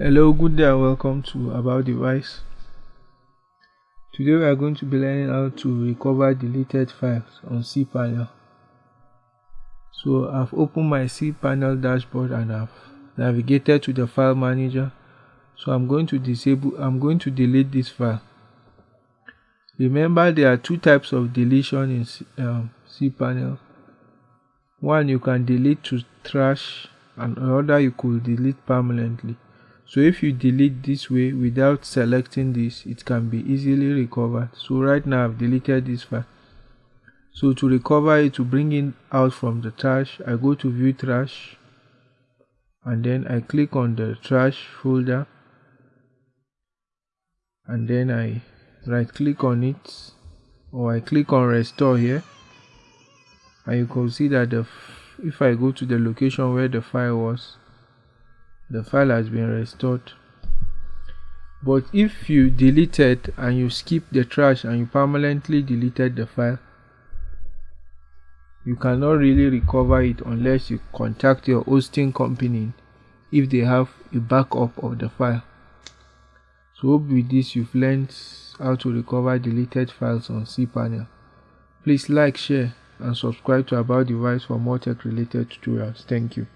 Hello, good day and welcome to About Device. Today we are going to be learning how to recover deleted files on cPanel. So I've opened my cPanel dashboard and I've navigated to the file manager. So I'm going to disable, I'm going to delete this file. Remember there are two types of deletion in um, cPanel. One you can delete to trash and other you could delete permanently. So if you delete this way without selecting this, it can be easily recovered. So right now I've deleted this file. So to recover it, to bring it out from the trash, I go to view trash and then I click on the trash folder and then I right click on it or I click on restore here and you can see that the if I go to the location where the file was the file has been restored. But if you deleted and you skip the trash and you permanently deleted the file you cannot really recover it unless you contact your hosting company if they have a backup of the file. So hope with this you've learned how to recover deleted files on cpanel. Please like share and subscribe to about device for more tech related tutorials. Thank you